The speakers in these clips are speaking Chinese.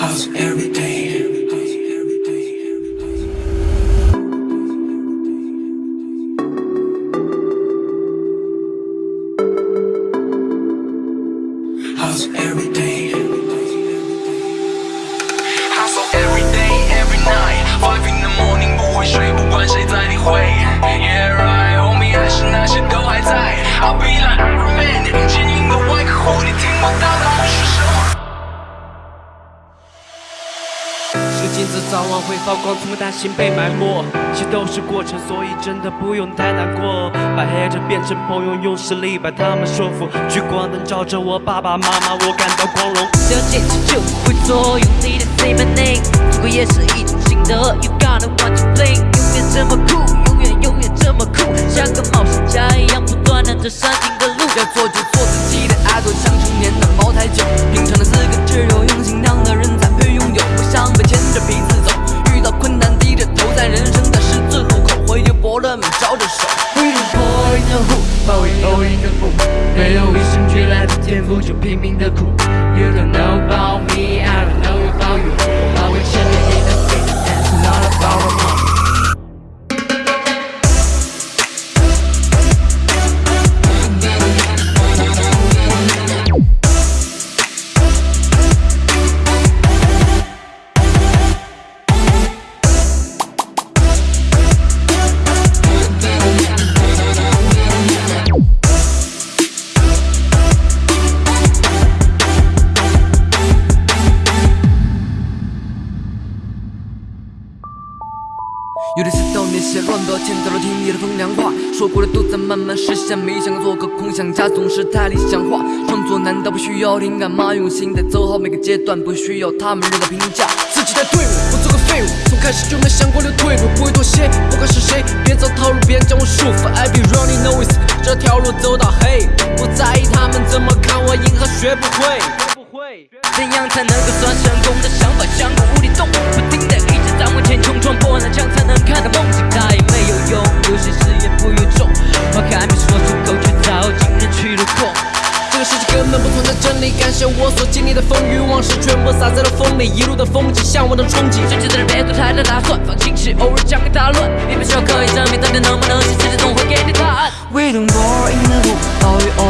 Hustle every day. Hustle every day. Hustle every day, every night. Five in the morning 不会是金子早晚会发光，从不担心被埋没。一切都是过程，所以真的不用太难过。把黑着变成朋友，用实力把他们说服。聚光灯照着我爸爸妈妈，我感到光荣。只要坚持就不会做，用力的 say my name，如果也是一种心得。You gotta want to play，永远这么酷，永远永远这么酷，像个冒险家一样不断地走上新的路。要做没有与生俱来的天赋，就拼命的苦。You don't know about me, I don't know about you。有的时候那些乱标签早都听你的风凉话，说过的都在慢慢实现，没想过做个空想家，总是太理想化。创作难道不需要灵感吗？用心的走好每个阶段，不需要他们任何评价。自己带队伍，不做个废物，从开始就没想过留退路，不会妥协，不管是谁，别走套路，别将我束缚。I be running no ways 这条路走到黑，不在意他们怎么看我，银河学不会。学不会怎样才能够算成功的想法像个无底洞，根本不存在真理，感谢我所经历的风雨往事，全部洒在了风里，一路的风景，向往的憧憬。甚至的人别做太大打算，放弃时偶尔将会大乱，你不需要刻意证明，到底能不能行，世界总会给你答案。We don't bore in the who, all we all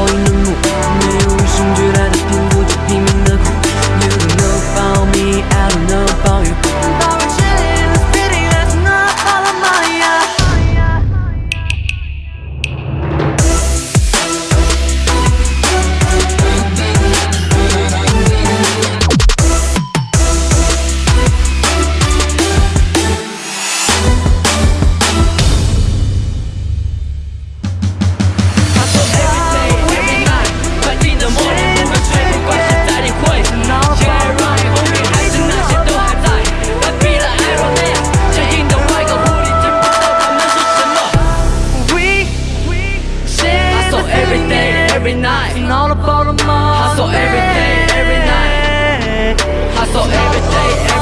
every night. And all about the money. Hustle every day, every night. Hustle every day, every